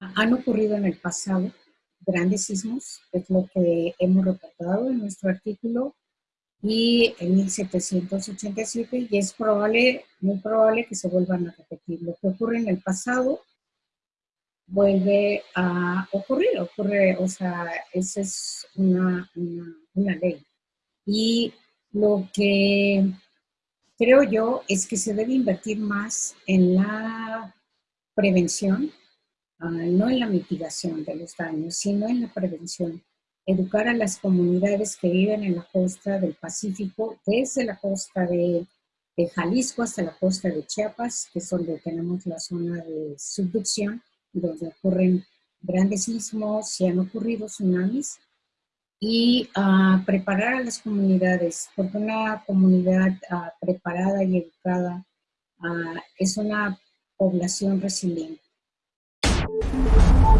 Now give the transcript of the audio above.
Han ocurrido en el pasado grandes sismos, es lo que hemos reportado en nuestro artículo, y en 1787, y es probable, muy probable que se vuelvan a repetir. Lo que ocurre en el pasado vuelve a ocurrir, ocurre, o sea, esa es una, una, una ley. Y lo que creo yo es que se debe invertir más en la prevención, no en la mitigación de los daños, sino en la prevención. Educar a las comunidades que viven en la costa del Pacífico, desde la costa de, Jalisco hasta la costa de Chiapas, que es donde tenemos la zona de subducción, donde ocurren grandes sismos, si han ocurrido tsunamis, y uh, preparar a las comunidades, porque una comunidad uh, preparada y educada es una población resiliente. Thank you.